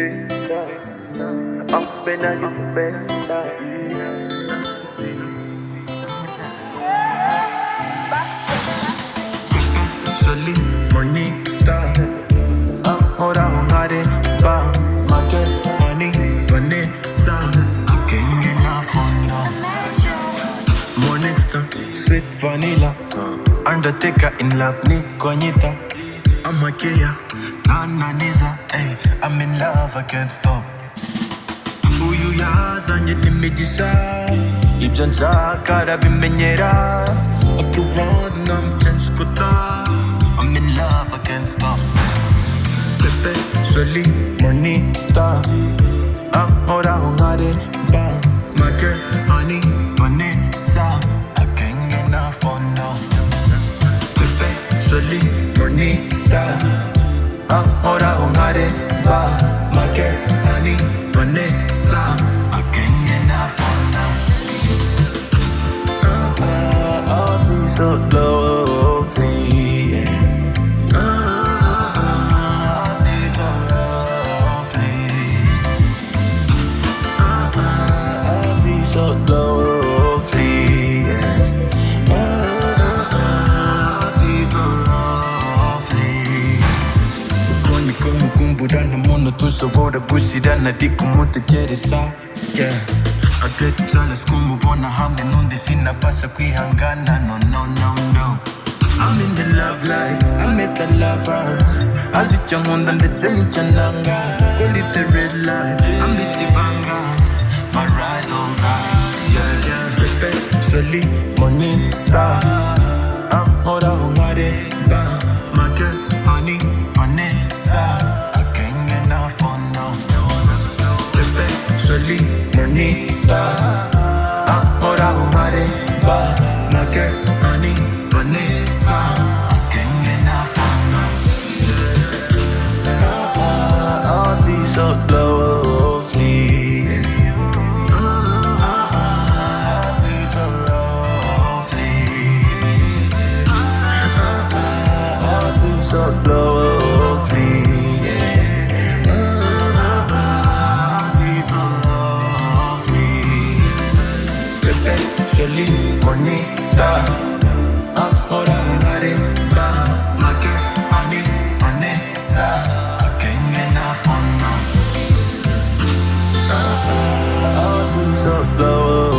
Up in a you better. Solid morning star Ahora hungaré pa Make money Vanessa King enough for now Morning star Sweet vanilla Undertaker in love Anita I'm a Kia Nana Niza Hey, I'm in love I can't stop. Uyu yazanye n'imigisha ibyo nshaka arabimenyera akironi nkamukenshi kuta I'm in love I can't stop. Pepe Soli Morning Star. Ahora Star Ahora nkare ba girl Honey Vanessa get enough for now Ah, ah, I'll be so lovely yeah. Ah, ah, I'll be so lovely Ah, ah, I'll be so lovely kumukumbura muntu dushobora gushyirana ariko umutegereza yeah. I get jealous kumubona hamwe n'undi sinabasha kwihangana no no no no. I'm in the love life, I met a lover Azi icyo nkunda ndetse n'icyo nanga. Call it the red light, I'm biti banga My ride or die, yeah yeah. Pepe, Soli, Morning Star. Ahora Morning Star Ahora nkare ba My Céline Cornita Ahora jugaré más Like your honey Vanessa I can't now was a blower